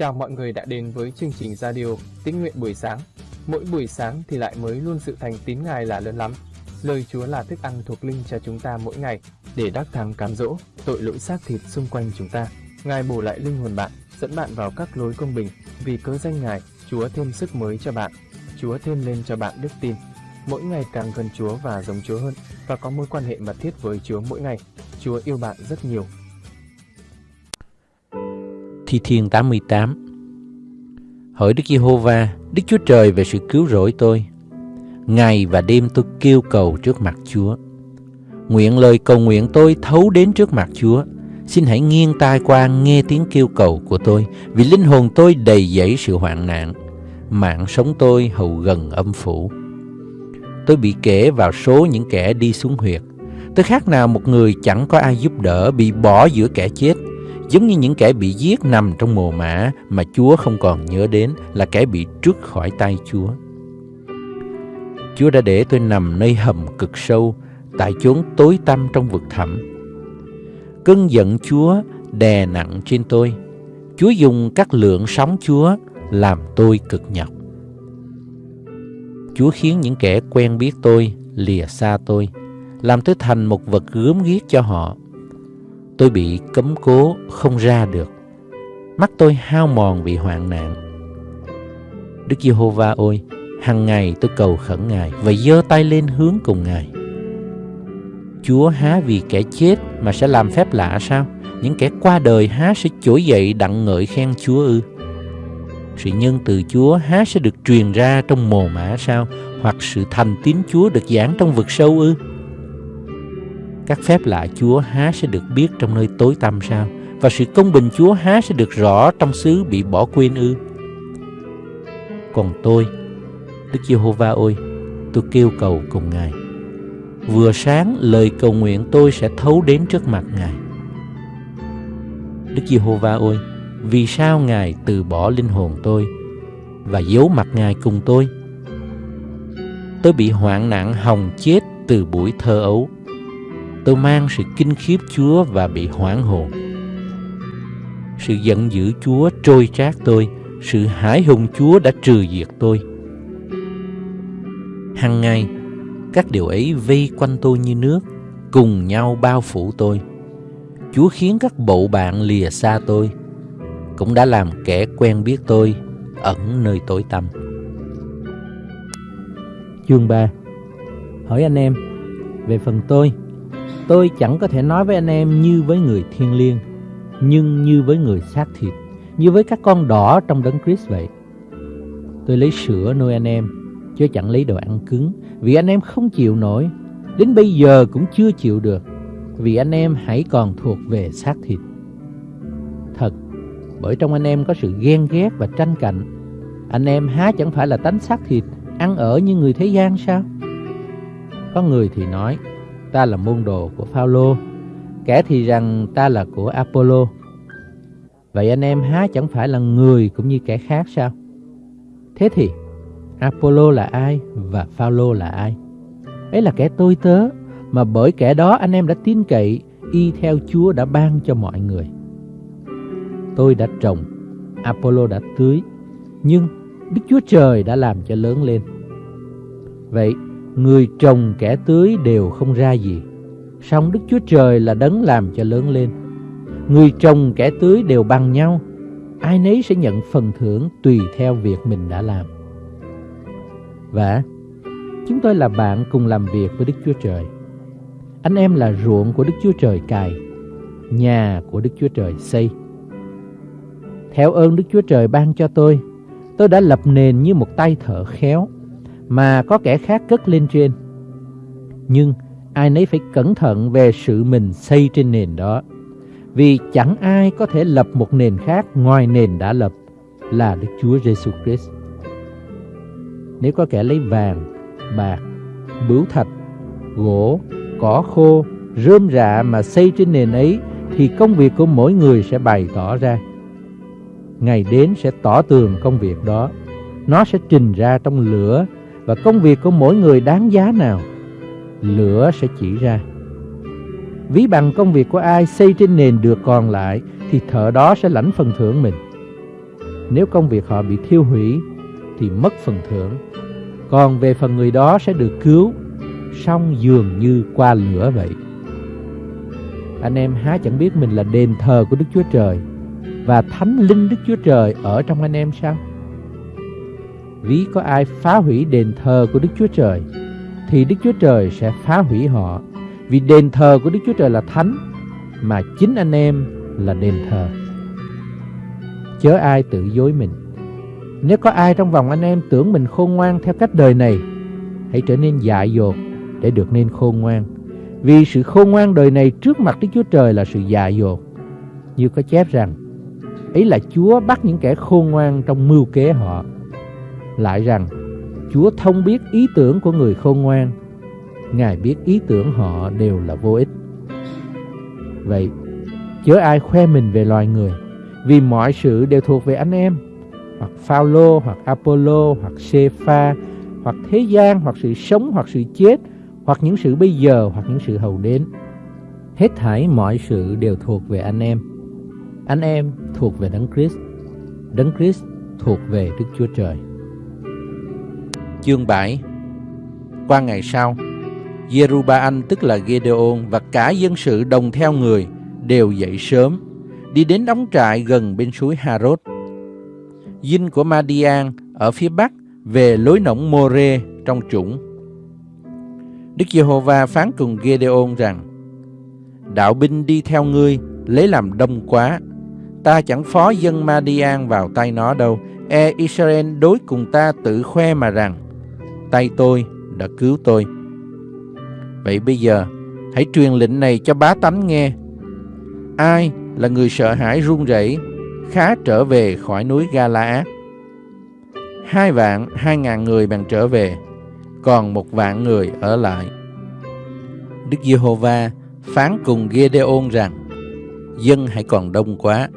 Chào mọi người đã đến với chương trình radio Tín nguyện buổi sáng. Mỗi buổi sáng thì lại mới luôn sự thành tín Ngài là lớn lắm. Lời Chúa là thức ăn thuộc linh cho chúng ta mỗi ngày để đắc thắng cám dỗ, tội lỗi xác thịt xung quanh chúng ta. Ngài bổ lại linh hồn bạn, dẫn bạn vào các lối công bình. Vì cớ danh Ngài, Chúa thêm sức mới cho bạn. Chúa thêm lên cho bạn đức tin. Mỗi ngày càng gần Chúa và giống Chúa hơn và có mối quan hệ mật thiết với Chúa mỗi ngày. Chúa yêu bạn rất nhiều Thi Thiên 88 Hỏi Đức Giê-hô-va, Đức Chúa Trời về sự cứu rỗi tôi. Ngày và đêm tôi kêu cầu trước mặt Chúa. Nguyện lời cầu nguyện tôi thấu đến trước mặt Chúa. Xin hãy nghiêng tai qua nghe tiếng kêu cầu của tôi, vì linh hồn tôi đầy dẫy sự hoạn nạn. Mạng sống tôi hầu gần âm phủ. Tôi bị kể vào số những kẻ đi xuống huyệt. Tôi khác nào một người chẳng có ai giúp đỡ, bị bỏ giữa kẻ chết giống như những kẻ bị giết nằm trong mồ mã mà Chúa không còn nhớ đến là kẻ bị trút khỏi tay Chúa. Chúa đã để tôi nằm nơi hầm cực sâu, tại chốn tối tăm trong vực thẳm. Cơn giận Chúa đè nặng trên tôi. Chúa dùng các lượng sóng Chúa làm tôi cực nhọc. Chúa khiến những kẻ quen biết tôi lìa xa tôi, làm tôi thành một vật gớm ghiếc cho họ Tôi bị cấm cố không ra được. Mắt tôi hao mòn vì hoạn nạn. Đức Giê-hô-va ôi, hằng ngày tôi cầu khẩn Ngài và giơ tay lên hướng cùng Ngài. Chúa há vì kẻ chết mà sẽ làm phép lạ sao? Những kẻ qua đời há sẽ trỗi dậy đặng ngợi khen Chúa ư? Sự nhân từ Chúa há sẽ được truyền ra trong mồ mã sao? Hoặc sự thành tín Chúa được giảng trong vực sâu ư? Các phép lạ Chúa há sẽ được biết trong nơi tối tăm sao? Và sự công bình Chúa há sẽ được rõ trong xứ bị bỏ quên ư? Còn tôi, Đức Giê-hô-va ơi, tôi kêu cầu cùng Ngài. Vừa sáng lời cầu nguyện tôi sẽ thấu đến trước mặt Ngài. Đức Giê-hô-va ơi, vì sao Ngài từ bỏ linh hồn tôi và giấu mặt Ngài cùng tôi? Tôi bị hoạn nạn hồng chết từ buổi thơ ấu tôi mang sự kinh khiếp Chúa và bị hoảng hồn. Sự giận dữ Chúa trôi trát tôi, sự hãi hùng Chúa đã trừ diệt tôi. Hằng ngày, các điều ấy vây quanh tôi như nước, cùng nhau bao phủ tôi. Chúa khiến các bộ bạn lìa xa tôi, cũng đã làm kẻ quen biết tôi ẩn nơi tối tăm. Chương 3 Hỏi anh em, về phần tôi, Tôi chẳng có thể nói với anh em như với người thiên liêng, nhưng như với người xác thịt, như với các con đỏ trong đấng Christ vậy. Tôi lấy sữa nuôi anh em, chứ chẳng lấy đồ ăn cứng, vì anh em không chịu nổi, đến bây giờ cũng chưa chịu được, vì anh em hãy còn thuộc về xác thịt. Thật, bởi trong anh em có sự ghen ghét và tranh cạnh, anh em há chẳng phải là tánh xác thịt, ăn ở như người thế gian sao? Có người thì nói, ta là môn đồ của Phaolô, kẻ thì rằng ta là của Apollo. Vậy anh em há chẳng phải là người cũng như kẻ khác sao? Thế thì Apollo là ai và Phaolô là ai? Ấy là kẻ tôi tớ mà bởi kẻ đó anh em đã tin cậy y theo Chúa đã ban cho mọi người. Tôi đã trồng, Apollo đã tưới, nhưng Đức Chúa Trời đã làm cho lớn lên. Vậy Người trồng kẻ tưới đều không ra gì. Song Đức Chúa Trời là đấng làm cho lớn lên. Người trồng kẻ tưới đều bằng nhau. Ai nấy sẽ nhận phần thưởng tùy theo việc mình đã làm. Và chúng tôi là bạn cùng làm việc với Đức Chúa Trời. Anh em là ruộng của Đức Chúa Trời cài, Nhà của Đức Chúa Trời xây. Theo ơn Đức Chúa Trời ban cho tôi Tôi đã lập nền như một tay thợ khéo mà có kẻ khác cất lên trên. Nhưng ai nấy phải cẩn thận về sự mình xây trên nền đó. Vì chẳng ai có thể lập một nền khác ngoài nền đã lập là Đức Chúa Giêsu Christ. Nếu có kẻ lấy vàng, bạc, bửu thạch, gỗ, cỏ khô, rơm rạ mà xây trên nền ấy thì công việc của mỗi người sẽ bày tỏ ra. Ngày đến sẽ tỏ tường công việc đó. Nó sẽ trình ra trong lửa và công việc của mỗi người đáng giá nào, lửa sẽ chỉ ra. Ví bằng công việc của ai xây trên nền được còn lại thì thợ đó sẽ lãnh phần thưởng mình. Nếu công việc họ bị thiêu hủy thì mất phần thưởng. Còn về phần người đó sẽ được cứu, xong dường như qua lửa vậy. Anh em há chẳng biết mình là đền thờ của Đức Chúa Trời và thánh linh Đức Chúa Trời ở trong anh em sao? Ví có ai phá hủy đền thờ của Đức Chúa Trời thì Đức Chúa Trời sẽ phá hủy họ vì đền thờ của Đức Chúa Trời là thánh mà chính anh em là đền thờ. Chớ ai tự dối mình. Nếu có ai trong vòng anh em tưởng mình khôn ngoan theo cách đời này, hãy trở nên dại dột để được nên khôn ngoan. Vì sự khôn ngoan đời này trước mặt Đức Chúa Trời là sự dại dột. Như có chép rằng, ấy là Chúa bắt những kẻ khôn ngoan trong mưu kế họ. Lại rằng, Chúa thông biết ý tưởng của người khôn ngoan. Ngài biết ý tưởng họ đều là vô ích. Vậy, chớ ai khoe mình về loài người, vì mọi sự đều thuộc về anh em, hoặc Phaolô, hoặc Apollo, hoặc Sepha, hoặc thế gian, hoặc sự sống, hoặc sự chết, hoặc những sự bây giờ, hoặc những sự hầu đến. Hết thảy mọi sự đều thuộc về anh em. Anh em thuộc về Đấng Christ, Đấng Christ thuộc về Đức Chúa Trời. Chương 7 Qua ngày sau, Jerubaan tức là Gedeon và cả dân sự đồng theo người đều dậy sớm, đi đến đóng trại gần bên suối Harod. Dinh của Madian ở phía bắc về lối nổng More trong trũng. Đức Giê-hô-va phán cùng Gedeon rằng: Đạo binh đi theo ngươi lấy làm đông quá, ta chẳng phó dân Madian vào tay nó đâu. E Israel đối cùng ta tự khoe mà rằng tay tôi đã cứu tôi. Vậy bây giờ, hãy truyền lệnh này cho bá tánh nghe. Ai là người sợ hãi run rẩy, khá trở về khỏi núi Gala Hai vạn, hai ngàn người bằng trở về, còn một vạn người ở lại. Đức Giê-hô-va phán cùng Gê-đê-ôn rằng, dân hãy còn đông quá,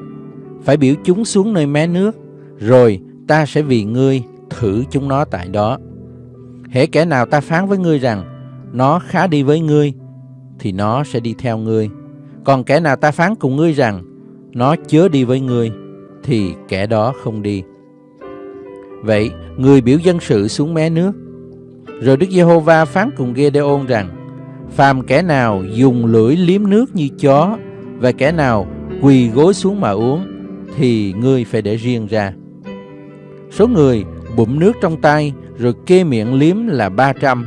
phải biểu chúng xuống nơi mé nước, rồi ta sẽ vì ngươi thử chúng nó tại đó. Hễ kẻ nào ta phán với ngươi rằng nó khá đi với ngươi thì nó sẽ đi theo ngươi. Còn kẻ nào ta phán cùng ngươi rằng nó chớ đi với ngươi thì kẻ đó không đi. Vậy, người biểu dân sự xuống mé nước. Rồi Đức Giê-hô-va phán cùng Gê-đê-ôn rằng Phàm kẻ nào dùng lưỡi liếm nước như chó Và kẻ nào quỳ gối xuống mà uống Thì ngươi phải để riêng ra Số người bụng nước trong tay rồi kê miệng liếm là 300,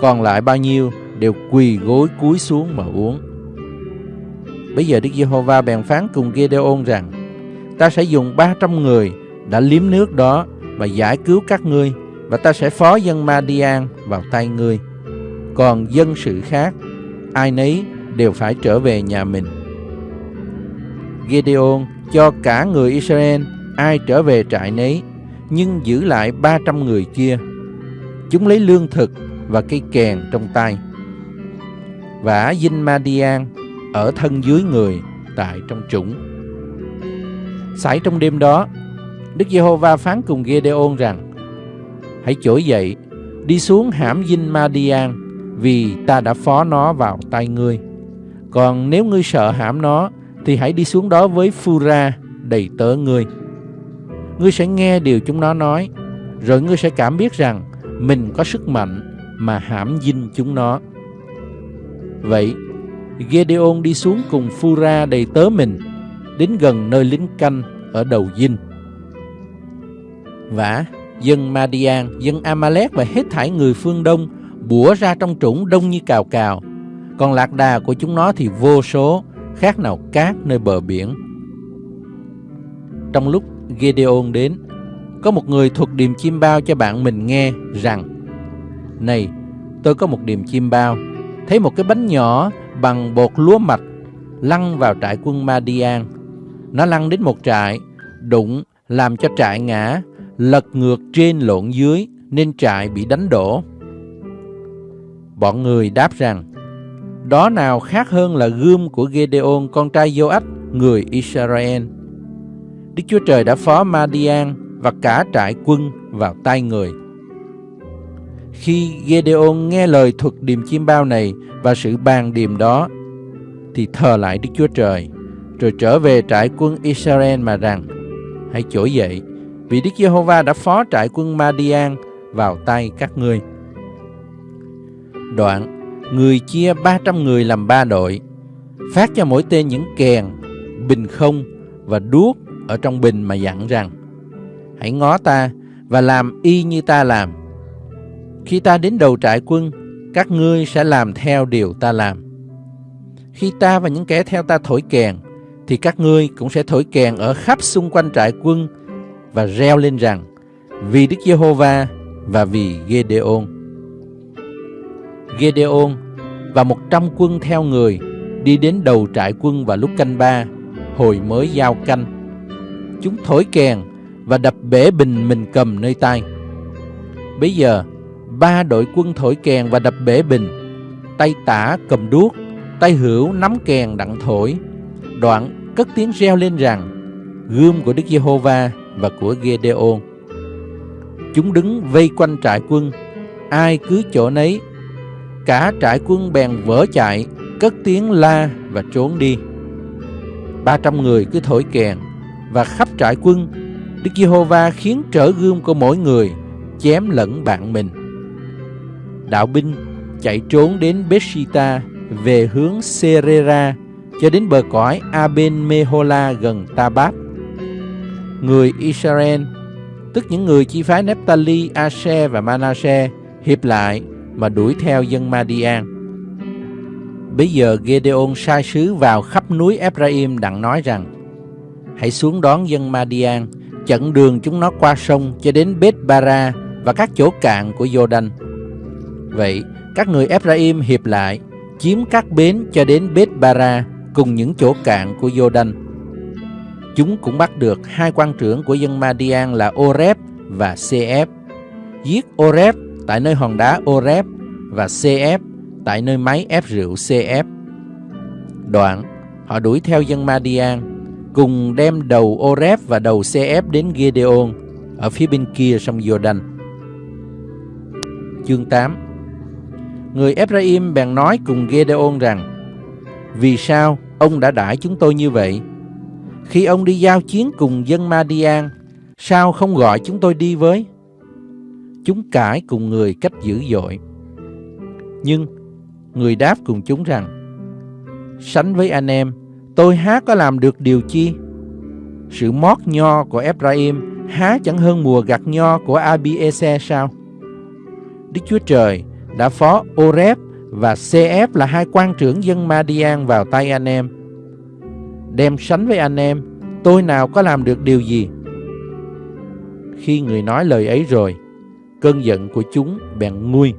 còn lại bao nhiêu đều quỳ gối cúi xuống mà uống. Bây giờ Đức Giê-hô-va bèn phán cùng Gideon rằng, ta sẽ dùng 300 người đã liếm nước đó và giải cứu các ngươi, và ta sẽ phó dân Madian vào tay ngươi. Còn dân sự khác, ai nấy đều phải trở về nhà mình. Gideon cho cả người Israel ai trở về trại nấy nhưng giữ lại 300 người kia. Chúng lấy lương thực và cây kèn trong tay. Vả Dinh Madian ở thân dưới người tại trong trũng. Xảy trong đêm đó, Đức Giê-hô-va phán cùng Gê-đê-ôn rằng Hãy trỗi dậy, đi xuống hãm Dinh Madian vì ta đã phó nó vào tay ngươi. Còn nếu ngươi sợ hãm nó thì hãy đi xuống đó với Phu-ra đầy tớ ngươi ngươi sẽ nghe điều chúng nó nói, rồi ngươi sẽ cảm biết rằng mình có sức mạnh mà hãm dinh chúng nó. Vậy, Gedeon đi xuống cùng Phura đầy tớ mình, đến gần nơi lính canh ở đầu dinh. Vả, dân Madian, dân Amalek và hết thảy người phương Đông bủa ra trong trũng đông như cào cào. Còn lạc đà của chúng nó thì vô số, khác nào cát nơi bờ biển. Trong lúc Gedeon đến, có một người thuật điềm chim bao cho bạn mình nghe rằng Này, tôi có một điềm chim bao, thấy một cái bánh nhỏ bằng bột lúa mạch lăn vào trại quân Madian. Nó lăn đến một trại, đụng làm cho trại ngã, lật ngược trên lộn dưới nên trại bị đánh đổ. Bọn người đáp rằng, đó nào khác hơn là gươm của Gedeon con trai Joach, người Israel. Đức Chúa Trời đã phó Madian và cả trại quân vào tay người. Khi Gedeon nghe lời thuật điềm chim bao này và sự bàn điềm đó, thì thờ lại Đức Chúa Trời, rồi trở về trại quân Israel mà rằng, hãy trỗi dậy, vì Đức Giê-hô-va đã phó trại quân Madian vào tay các ngươi. Đoạn, người chia 300 người làm ba đội, phát cho mỗi tên những kèn, bình không và đuốc ở trong bình mà dặn rằng Hãy ngó ta và làm y như ta làm. Khi ta đến đầu trại quân, các ngươi sẽ làm theo điều ta làm. Khi ta và những kẻ theo ta thổi kèn, thì các ngươi cũng sẽ thổi kèn ở khắp xung quanh trại quân và reo lên rằng vì Đức Giê-hô-va và vì Gê-đê-ôn. Gê-đê-ôn và một trăm quân theo người đi đến đầu trại quân vào lúc canh ba, hồi mới giao canh. Chúng thổi kèn và đập bể bình mình cầm nơi tay. Bây giờ, ba đội quân thổi kèn và đập bể bình, tay tả cầm đuốc, tay hữu nắm kèn đặng thổi. Đoạn cất tiếng reo lên rằng, gươm của Đức Giê-hô-va và của Gê-đê-ôn. Chúng đứng vây quanh trại quân, ai cứ chỗ nấy. Cả trại quân bèn vỡ chạy, cất tiếng la và trốn đi. Ba trăm người cứ thổi kèn, và khắp trại quân, Đức Giê-hô-va khiến trở gươm của mỗi người chém lẫn bạn mình. Đạo binh chạy trốn đến Bethshita về hướng Serera cho đến bờ cõi Aben Mehola gần Tabat. Người Israel, tức những người chi phái Nephtali, Asher và Manasseh hiệp lại mà đuổi theo dân Madian. Bây giờ Gedeon sai sứ vào khắp núi Ephraim đặng nói rằng Hãy xuống đón dân Madian, chặn đường chúng nó qua sông cho đến Beth Bara và các chỗ cạn của Jordan. Vậy, các người Ephraim hiệp lại, chiếm các bến cho đến Beth Bara cùng những chỗ cạn của Jordan. Chúng cũng bắt được hai quan trưởng của dân Madian là Oreb và Cf. Giết Oreb tại nơi hòn đá Oreb và Cf tại nơi máy ép rượu CF. Đoạn, họ đuổi theo dân Madian, cùng đem đầu Oreb và đầu CF đến Gedeon ở phía bên kia sông Jordan. Chương 8 Người Ephraim bèn nói cùng Gedeon rằng Vì sao ông đã đãi chúng tôi như vậy? Khi ông đi giao chiến cùng dân Madian, sao không gọi chúng tôi đi với? Chúng cãi cùng người cách dữ dội. Nhưng người đáp cùng chúng rằng Sánh với anh em, tôi há có làm được điều chi? Sự mót nho của Ephraim há chẳng hơn mùa gặt nho của Abiese sao? Đức Chúa Trời đã phó Oreb và CF là hai quan trưởng dân Madian vào tay anh em. Đem sánh với anh em, tôi nào có làm được điều gì? Khi người nói lời ấy rồi, cơn giận của chúng bèn nguôi.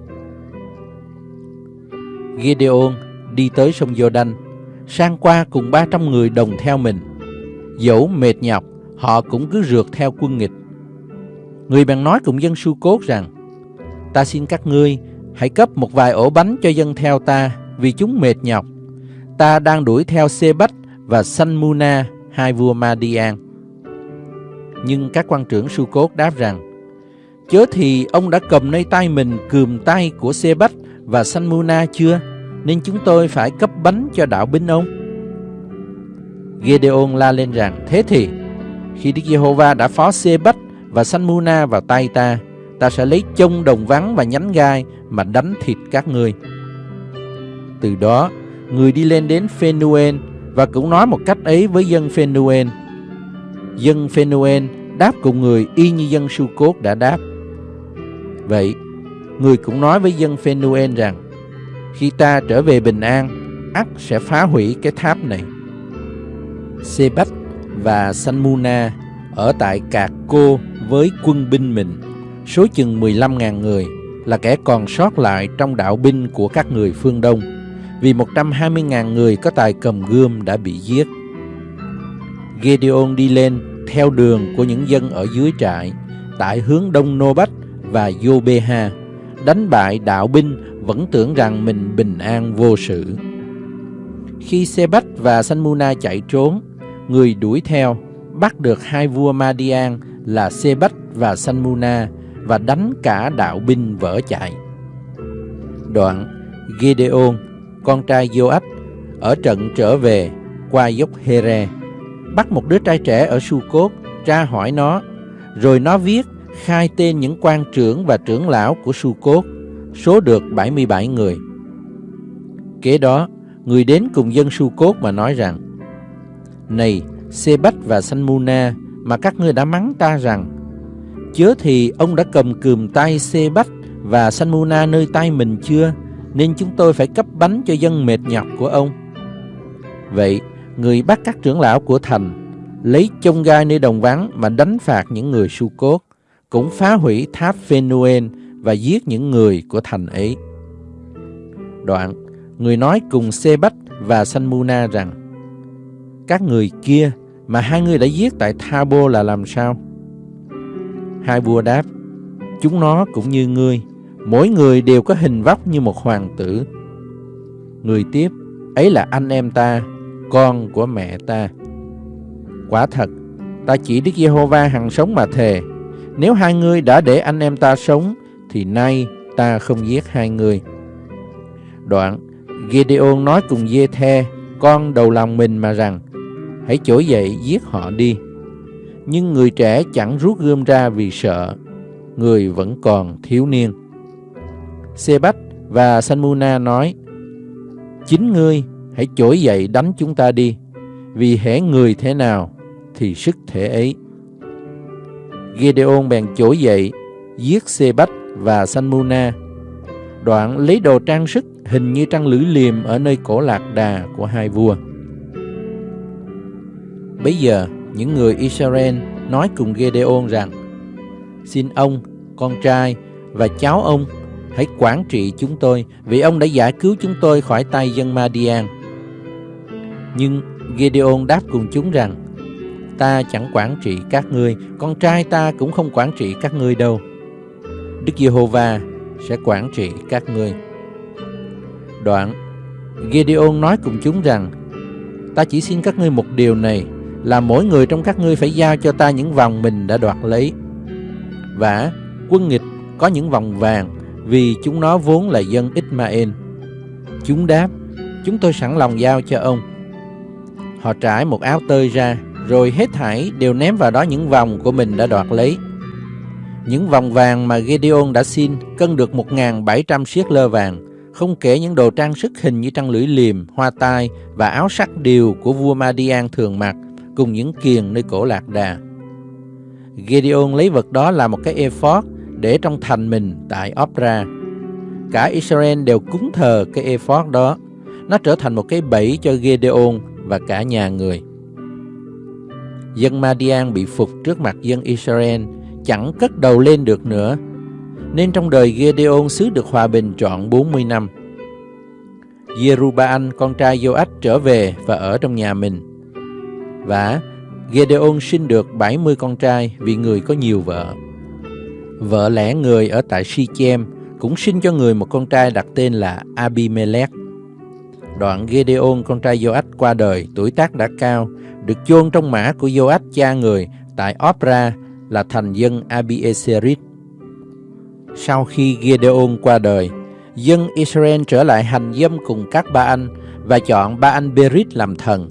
Gideon đi tới sông Jordan, sang qua cùng 300 người đồng theo mình. Dẫu mệt nhọc, họ cũng cứ rượt theo quân nghịch. Người bạn nói cùng dân su cốt rằng, Ta xin các ngươi hãy cấp một vài ổ bánh cho dân theo ta, vì chúng mệt nhọc. Ta đang đuổi theo Sê-bách và Sanmuna, hai vua Madian. Nhưng các quan trưởng su cốt đáp rằng, Chớ thì ông đã cầm nơi tay mình cườm tay của Sê-bách và Sanmuna chưa? Nên chúng tôi phải cấp bánh cho đạo binh ông. Gedeon la lên rằng, thế thì, khi Đức Giê-hô-va đã phó Sê-bách và Sanmuna vào tay ta, ta sẽ lấy chông đồng vắng và nhánh gai mà đánh thịt các ngươi. Từ đó, người đi lên đến Phenuen và cũng nói một cách ấy với dân Phenuen. Dân Phenuen đáp cùng người y như dân Su Cốt đã đáp. Vậy, người cũng nói với dân Phenuen rằng, khi ta trở về bình an, ắt sẽ phá hủy cái tháp này. Sê-bách và Sanmuna ở tại Cạc Cô với quân binh mình, số chừng 15.000 người, là kẻ còn sót lại trong đạo binh của các người phương Đông, vì 120.000 người có tài cầm gươm đã bị giết. Gedeon đi lên theo đường của những dân ở dưới trại, tại hướng đông Nô Bách và Yobeha, đánh bại đạo binh vẫn tưởng rằng mình bình an vô sự. Khi xe bách và Sanmuna chạy trốn, người đuổi theo bắt được hai vua Madian là xe bách và Sanmuna và đánh cả đạo binh vỡ chạy. Đoạn Gideon, con trai Joach, ở trận trở về qua dốc Here, bắt một đứa trai trẻ ở Su tra hỏi nó, Rồi nó viết khai tên những quan trưởng và trưởng lão của Su số được 77 người. Kế đó, người đến cùng dân Su Cốt mà nói rằng, Này, Sê Bách và sanh mu na mà các ngươi đã mắng ta rằng, Chớ thì ông đã cầm cườm tay Sê Bách và sanh mu na nơi tay mình chưa, nên chúng tôi phải cấp bánh cho dân mệt nhọc của ông. Vậy, người bắt các trưởng lão của thành, lấy chông gai nơi đồng vắng mà đánh phạt những người Su Cốt, cũng phá hủy tháp Phanuel và giết những người của thành ấy. Đoạn, người nói cùng Sê Bách và Sanmuna rằng, Các người kia mà hai người đã giết tại Thabo là làm sao? Hai vua đáp, Chúng nó cũng như ngươi, mỗi người đều có hình vóc như một hoàng tử. Người tiếp, ấy là anh em ta, con của mẹ ta. Quả thật, ta chỉ Đức Giê-hô-va hằng sống mà thề, nếu hai người đã để anh em ta sống, thì nay ta không giết hai người. Đoạn, Gideon nói cùng Giê-the, con đầu lòng mình mà rằng, hãy trỗi dậy giết họ đi. Nhưng người trẻ chẳng rút gươm ra vì sợ, người vẫn còn thiếu niên. Sê-bách và Sanmuna nói, Chính ngươi hãy trỗi dậy đánh chúng ta đi, vì hễ người thế nào thì sức thể ấy. Gideon bèn trỗi dậy, giết Sê-bách và Sanmuna. Đoạn lấy đồ trang sức hình như trăng lưỡi liềm ở nơi cổ lạc đà của hai vua. Bây giờ, những người Israel nói cùng Gideon rằng, Xin ông, con trai và cháu ông hãy quản trị chúng tôi vì ông đã giải cứu chúng tôi khỏi tay dân Madian. Nhưng Gideon đáp cùng chúng rằng, ta chẳng quản trị các ngươi, con trai ta cũng không quản trị các ngươi đâu. Đức Giê-hô-va sẽ quản trị các ngươi. Đoạn, Gideon nói cùng chúng rằng, ta chỉ xin các ngươi một điều này, là mỗi người trong các ngươi phải giao cho ta những vòng mình đã đoạt lấy. Và quân nghịch có những vòng vàng, vì chúng nó vốn là dân Ismael. Chúng đáp, chúng tôi sẵn lòng giao cho ông. Họ trải một áo tơi ra, rồi hết thảy đều ném vào đó những vòng của mình đã đoạt lấy. Những vòng vàng mà Gideon đã xin cân được 1.700 siết lơ vàng, không kể những đồ trang sức hình như trăng lưỡi liềm, hoa tai và áo sắc điều của vua Madian thường mặc, cùng những kiền nơi cổ lạc đà. Gideon lấy vật đó làm một cái ephod để trong thành mình tại Opra. Cả Israel đều cúng thờ cái ephod đó. Nó trở thành một cái bẫy cho Gideon và cả nhà người. Dân Madian bị phục trước mặt dân Israel, chẳng cất đầu lên được nữa. Nên trong đời Gedeon xứ được hòa bình trọn 40 năm. Jerubaal, con trai Joach trở về và ở trong nhà mình. Và Gedeon sinh được 70 con trai vì người có nhiều vợ. Vợ lẽ người ở tại Shechem cũng sinh cho người một con trai đặt tên là Abimelech. Đoạn Gedeon con trai Joach qua đời, tuổi tác đã cao, được chôn trong mã của Joach cha người tại Opra là thành dân Abieserit. Sau khi Gideon qua đời, dân Israel trở lại hành dâm cùng các ba anh và chọn ba anh Berit làm thần.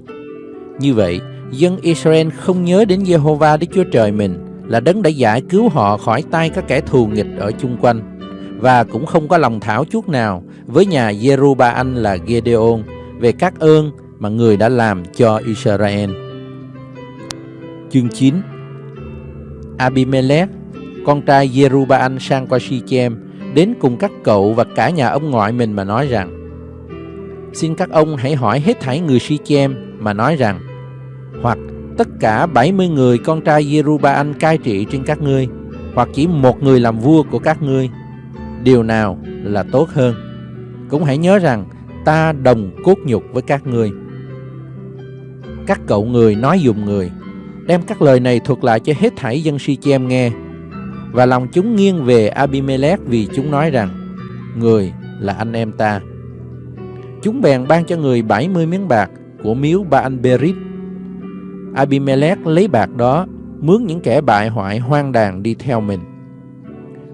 Như vậy, dân Israel không nhớ đến Jehovah Đức Chúa Trời mình là đấng đã giải cứu họ khỏi tay các kẻ thù nghịch ở chung quanh và cũng không có lòng thảo chút nào với nhà Jeruba-anh là Gideon về các ơn mà người đã làm cho Israel. Chương 9 Abimelech, con trai Jerubaan, sang qua Shechem, đến cùng các cậu và cả nhà ông ngoại mình mà nói rằng Xin các ông hãy hỏi hết thảy người Shechem mà nói rằng hoặc tất cả 70 người con trai Jerubaan cai trị trên các ngươi, hoặc chỉ một người làm vua của các ngươi, điều nào là tốt hơn. Cũng hãy nhớ rằng ta đồng cốt nhục với các ngươi. Các cậu người nói dùng người, đem các lời này thuật lại cho hết thảy dân Si-chem nghe, và lòng chúng nghiêng về Abimelech vì chúng nói rằng, người là anh em ta. Chúng bèn ban cho người 70 miếng bạc của miếu Baal Berit Abimelech lấy bạc đó, mướn những kẻ bại hoại hoang đàn đi theo mình.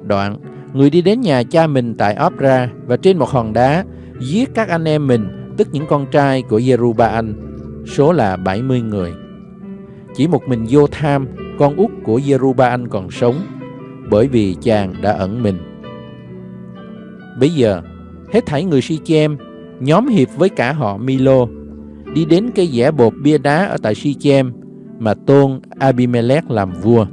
Đoạn, người đi đến nhà cha mình tại Opra và trên một hòn đá, giết các anh em mình, tức những con trai của Jerubaal, số là 70 người. Chỉ một mình vô tham, con út của Jeruba còn sống, bởi vì chàng đã ẩn mình. Bây giờ, hết thảy người Si-chem nhóm hiệp với cả họ Milo, đi đến cây dẻ bột bia đá ở tại Si-chem mà tôn Abimelech làm vua.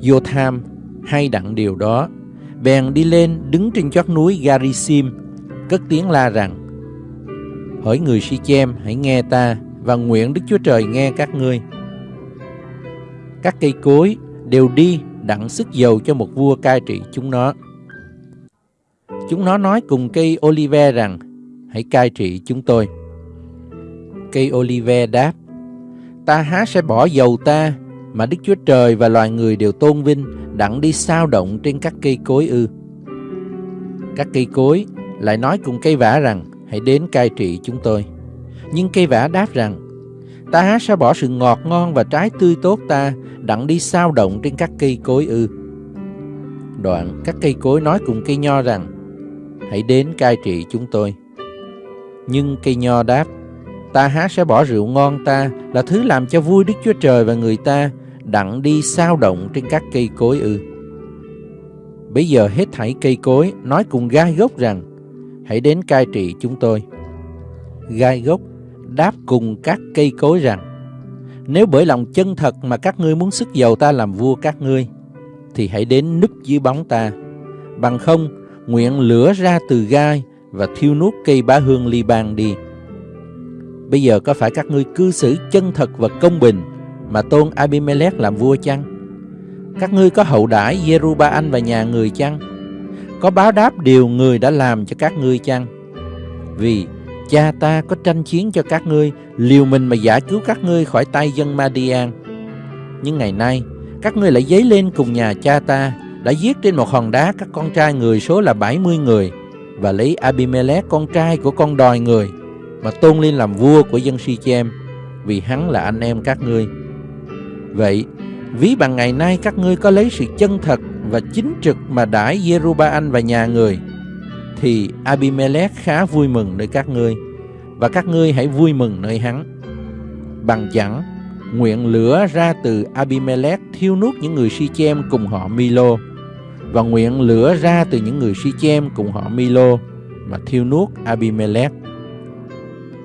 Jotham hay đặng điều đó, bèn đi lên đứng trên chót núi Garisim, cất tiếng la rằng: Hỡi người Si-chem, hãy nghe ta và nguyện Đức Chúa Trời nghe các ngươi. Các cây cối đều đi đặng sức dầu cho một vua cai trị chúng nó. Chúng nó nói cùng cây Olive rằng, hãy cai trị chúng tôi. Cây Olive đáp, ta há sẽ bỏ dầu ta mà Đức Chúa Trời và loài người đều tôn vinh đặng đi sao động trên các cây cối ư. Các cây cối lại nói cùng cây vả rằng, hãy đến cai trị chúng tôi. Nhưng cây vả đáp rằng, ta há sẽ bỏ sự ngọt ngon và trái tươi tốt ta đặng đi sao động trên các cây cối ư. Đoạn các cây cối nói cùng cây nho rằng, hãy đến cai trị chúng tôi. Nhưng cây nho đáp, ta há sẽ bỏ rượu ngon ta là thứ làm cho vui Đức Chúa Trời và người ta đặng đi sao động trên các cây cối ư. Bây giờ hết thảy cây cối nói cùng gai gốc rằng, hãy đến cai trị chúng tôi. Gai gốc đáp cùng các cây cối rằng, nếu bởi lòng chân thật mà các ngươi muốn sức giàu ta làm vua các ngươi, thì hãy đến núp dưới bóng ta. Bằng không, nguyện lửa ra từ gai và thiêu nuốt cây bá hương ly ban đi. Bây giờ có phải các ngươi cư xử chân thật và công bình mà tôn Abimelech làm vua chăng? Các ngươi có hậu đãi Jeruba và nhà người chăng? Có báo đáp điều người đã làm cho các ngươi chăng? Vì cha ta có tranh chiến cho các ngươi, liều mình mà giải cứu các ngươi khỏi tay dân Madian. Nhưng ngày nay, các ngươi lại dấy lên cùng nhà cha ta, đã giết trên một hòn đá các con trai người số là 70 người, và lấy Abimelech con trai của con đòi người, mà tôn lên làm vua của dân Sichem vì hắn là anh em các ngươi. Vậy, ví bằng ngày nay các ngươi có lấy sự chân thật và chính trực mà đãi Jeruba và nhà người, thì Abimelech khá vui mừng nơi các ngươi, và các ngươi hãy vui mừng nơi hắn. Bằng chẳng, nguyện lửa ra từ Abimelech thiêu nuốt những người Si-chem cùng họ Milo, và nguyện lửa ra từ những người Si-chem cùng họ Milo mà thiêu nuốt Abimelech.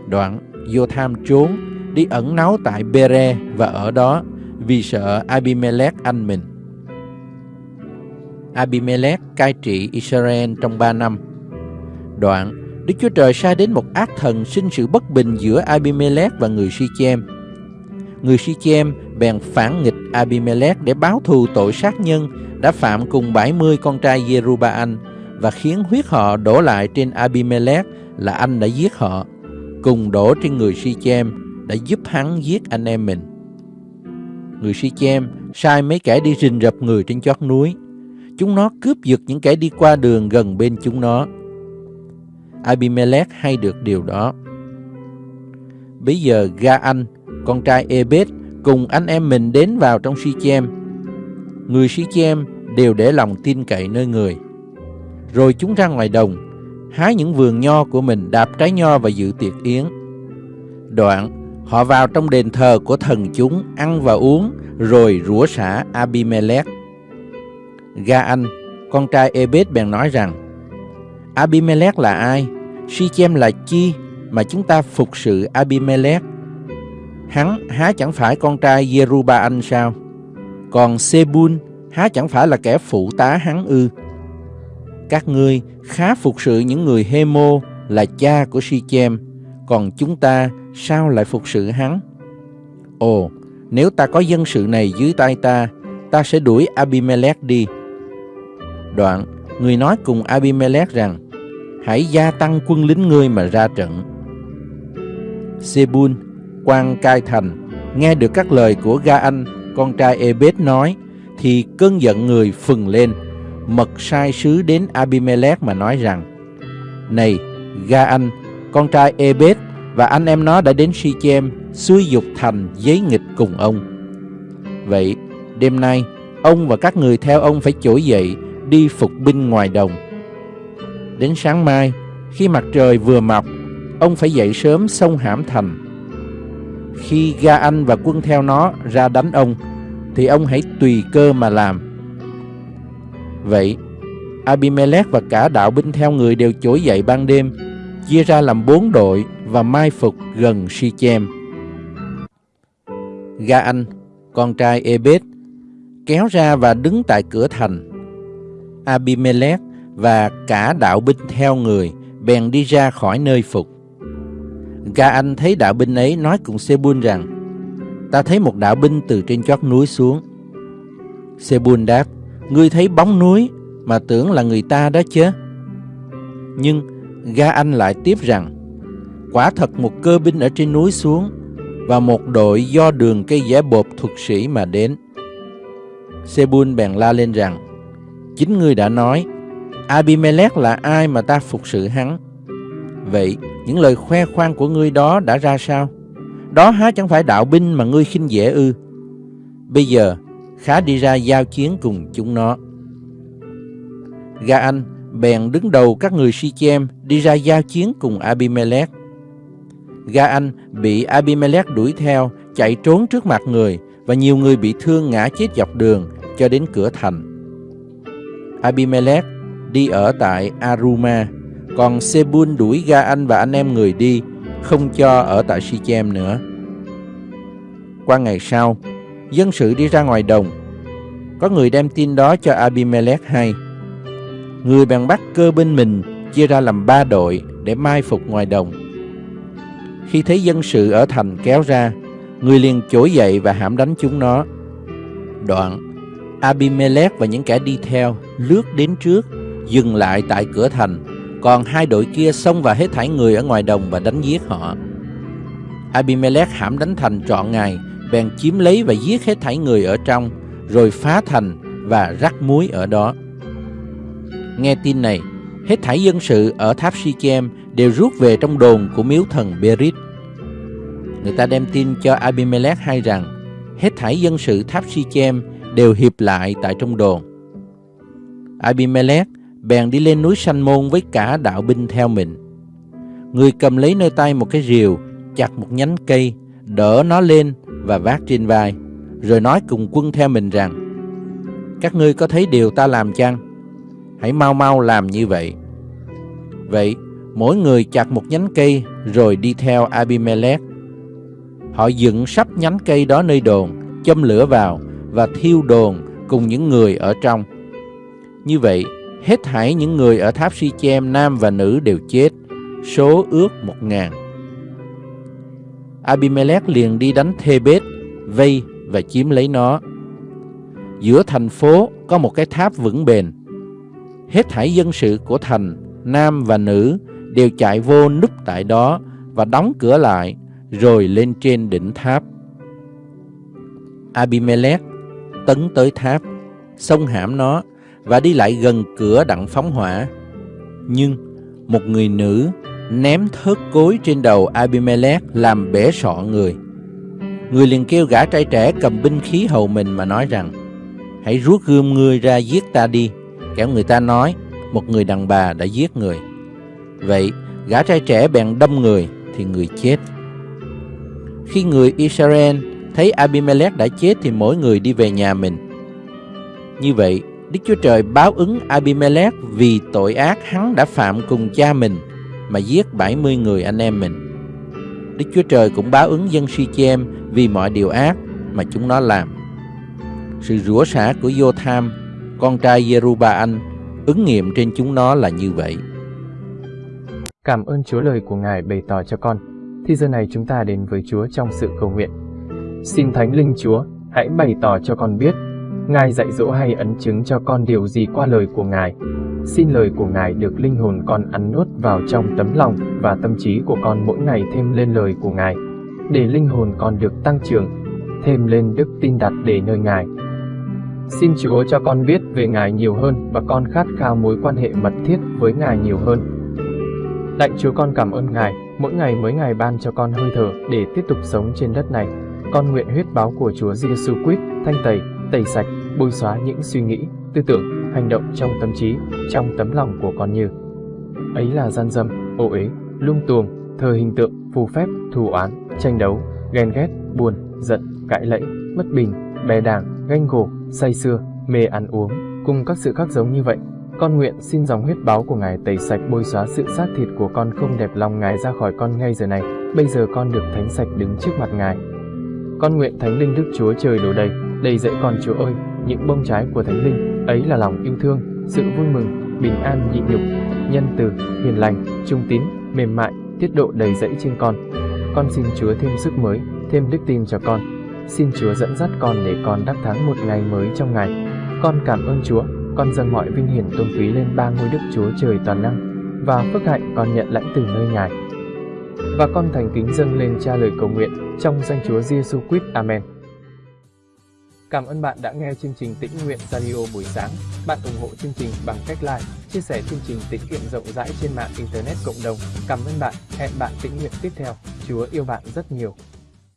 Đoạn, Jotham trốn, đi ẩn náu tại Bere và ở đó vì sợ Abimelech anh mình. Abimelech cai trị Israel trong ba năm. Đoạn, Đức Chúa Trời sai đến một ác thần sinh sự bất bình giữa Abimelech và người Sichem. Người Sichem bèn phản nghịch Abimelech để báo thù tội sát nhân đã phạm cùng 70 con trai Jeruba và khiến huyết họ đổ lại trên Abimelech là anh đã giết họ, cùng đổ trên người Sichem đã giúp hắn giết anh em mình. Người Sichem sai mấy kẻ đi rình rập người trên chót núi. Chúng nó cướp giật những kẻ đi qua đường gần bên chúng nó. Abimelech hay được điều đó. Bây giờ Ga-anh, con trai Ebed, cùng anh em mình đến vào trong Sichem. Người Sichem đều để lòng tin cậy nơi người. Rồi chúng ra ngoài đồng, hái những vườn nho của mình đạp trái nho và dự tiệc yến. Đoạn, họ vào trong đền thờ của thần chúng ăn và uống, rồi rủa xả Abimelech. Ga-anh, con trai Ebed bèn nói rằng, Abimelech là ai? Sichem là chi mà chúng ta phục sự Abimelech? Hắn há chẳng phải con trai Jeruba sao? Còn Sebun há chẳng phải là kẻ phụ tá hắn ư? Các ngươi khá phục sự những người Hemo là cha của Sichem, còn chúng ta sao lại phục sự hắn? Ồ, nếu ta có dân sự này dưới tay ta, ta sẽ đuổi Abimelech đi. Đoạn, người nói cùng Abimelech rằng, hãy gia tăng quân lính ngươi mà ra trận. Sebun, quan cai thành, nghe được các lời của Ga-anh, con trai Ebed nói, thì cơn giận người phừng lên, mật sai sứ đến Abimelech mà nói rằng, Này, Ga-anh, con trai Ebed và anh em nó đã đến Sichem suy dục thành giấy nghịch cùng ông. Vậy, đêm nay, ông và các người theo ông phải trỗi dậy, đi phục binh ngoài đồng. Đến sáng mai, khi mặt trời vừa mọc, ông phải dậy sớm sông hãm thành. khi Ga Anh và quân theo nó ra đánh ông, thì ông hãy tùy cơ mà làm. Vậy, Abimelech và cả đạo binh theo người đều trỗi dậy ban đêm, chia ra làm bốn đội và mai phục gần Sichem. Ga Anh, con trai Ebed, kéo ra và đứng tại cửa thành. Abimelech và cả đạo binh theo người bèn đi ra khỏi nơi phục. Ga Anh thấy đạo binh ấy nói cùng Sebun rằng, ta thấy một đạo binh từ trên chót núi xuống. Sebun đáp, ngươi thấy bóng núi mà tưởng là người ta đó chứ. Nhưng Ga Anh lại tiếp rằng, quả thật một cơ binh ở trên núi xuống và một đội do đường cây giả bột thuật sĩ mà đến. Sebun bèn la lên rằng, chính ngươi đã nói, Abimelech là ai mà ta phục sự hắn? Vậy, những lời khoe khoang của ngươi đó đã ra sao? Đó há chẳng phải đạo binh mà ngươi khinh dễ ư? Bây giờ, khá đi ra giao chiến cùng chúng nó. Ga Anh bèn đứng đầu các người Sichem đi ra giao chiến cùng Abimelech. Ga Anh bị Abimelech đuổi theo, chạy trốn trước mặt người và nhiều người bị thương ngã chết dọc đường cho đến cửa thành. Abimelech đi ở tại Aruma, còn Sebun đuổi Ga Anh và anh em người đi, không cho ở tại Sichem nữa. Qua ngày sau, dân sự đi ra ngoài đồng. Có người đem tin đó cho Abimelech hay. Người bèn bắt cơ binh mình chia ra làm ba đội để mai phục ngoài đồng. Khi thấy dân sự ở thành kéo ra, người liền chối dậy và hãm đánh chúng nó. Đoạn, Abimelech và những kẻ đi theo lướt đến trước, dừng lại tại cửa thành, còn hai đội kia xông vào hết thảy người ở ngoài đồng và đánh giết họ. Abimelech hãm đánh thành trọn ngày, bèn chiếm lấy và giết hết thảy người ở trong, rồi phá thành và rắc muối ở đó. Nghe tin này, hết thảy dân sự ở tháp Sichem đều rút về trong đồn của miếu thần Berit. Người ta đem tin cho Abimelech hay rằng hết thảy dân sự tháp Sichem đều hiệp lại tại trong đồn. Abimelech bèn đi lên núi Sanh Môn với cả đạo binh theo mình. Người cầm lấy nơi tay một cái rìu, chặt một nhánh cây, đỡ nó lên và vác trên vai, rồi nói cùng quân theo mình rằng, Các ngươi có thấy điều ta làm chăng? Hãy mau mau làm như vậy. Vậy, mỗi người chặt một nhánh cây rồi đi theo Abimelech. Họ dựng sắp nhánh cây đó nơi đồn, châm lửa vào và thiêu đồn cùng những người ở trong. Như vậy, hết thảy những người ở tháp Si-chem nam và nữ đều chết, số ước một ngàn. Abimelech liền đi đánh Thebes, vây và chiếm lấy nó. Giữa thành phố có một cái tháp vững bền. Hết thảy dân sự của thành, nam và nữ, đều chạy vô núp tại đó và đóng cửa lại, rồi lên trên đỉnh tháp. Abimelech tấn tới tháp, xông hãm nó và đi lại gần cửa đặng phóng hỏa. Nhưng một người nữ ném thớt cối trên đầu Abimelech làm bể sọ người. Người liền kêu gã trai trẻ cầm binh khí hầu mình mà nói rằng, Hãy rút gươm ngươi ra giết ta đi Kẻo người ta nói, Một người đàn bà đã giết người Vậy gã trai trẻ bèn đâm người Thì người chết Khi người Israel thấy Abimelech đã chết Thì mỗi người đi về nhà mình Như vậy Đức Chúa Trời báo ứng Abimelech Vì tội ác hắn đã phạm cùng cha mình Mà giết 70 người anh em mình Đức Chúa Trời cũng báo ứng dân Sichem vì mọi điều ác mà chúng nó làm. Sự rủa xả của Jotham, con trai Jeruba-anh, ứng nghiệm trên chúng nó là như vậy. Cảm ơn Chúa lời của Ngài bày tỏ cho con. Thì giờ này chúng ta đến với Chúa trong sự cầu nguyện. Xin Thánh Linh Chúa, hãy bày tỏ cho con biết, Ngài dạy dỗ hay ấn chứng cho con điều gì qua lời của Ngài. Xin lời của Ngài được linh hồn con ăn nuốt vào trong tấm lòng và tâm trí của con mỗi ngày thêm lên lời của Ngài để linh hồn con được tăng trưởng, thêm lên đức tin đặt để nơi Ngài. Xin Chúa cho con biết về Ngài nhiều hơn và con khát khao mối quan hệ mật thiết với Ngài nhiều hơn. Lạy Chúa con cảm ơn Ngài, mỗi ngày mới Ngài ban cho con hơi thở để tiếp tục sống trên đất này. Con nguyện huyết báo của Chúa Giêsu Christ thanh tẩy, tẩy sạch, bôi xóa những suy nghĩ, tư tưởng, hành động trong tâm trí, trong tấm lòng của con như ấy là gian dâm, ô uế, lung tuồng, thờ hình tượng, phù phép, thù oán, tranh đấu, ghen ghét, buồn, giận, cãi lẫy, bất bình, bè đảng, ganh gổ, say xưa, mê ăn uống, cùng các sự khác giống như vậy. Con nguyện xin dòng huyết báo của Ngài tẩy sạch bôi xóa sự xác thịt của con không đẹp lòng Ngài ra khỏi con ngay giờ này. Bây giờ con được thánh sạch đứng trước mặt Ngài. Con nguyện Thánh Linh Đức Chúa Trời đổ đầy, đầy dẫy con Chúa ơi, những bông trái của Thánh Linh, ấy là lòng yêu thương, sự vui mừng, bình an nhịn nhục, nhân từ, hiền lành, trung tín, mềm mại, tiết độ đầy dẫy trên con. Con xin Chúa thêm sức mới, thêm đức tin cho con. Xin Chúa dẫn dắt con để con đắc thắng một ngày mới trong ngày. Con cảm ơn Chúa, con dâng mọi vinh hiển tôn quý lên ba ngôi Đức Chúa Trời toàn năng và phước hạnh con nhận lãnh từ nơi Ngài. Và con thành kính dâng lên cha lời cầu nguyện trong danh Chúa Giêsu Christ. Amen. Cảm ơn bạn đã nghe chương trình Tĩnh Nguyện Radio buổi sáng. Bạn ủng hộ chương trình bằng cách like, chia sẻ chương trình tĩnh nguyện rộng rãi trên mạng Internet cộng đồng. Cảm ơn bạn. Hẹn bạn tĩnh nguyện tiếp theo. Chúa yêu bạn rất nhiều.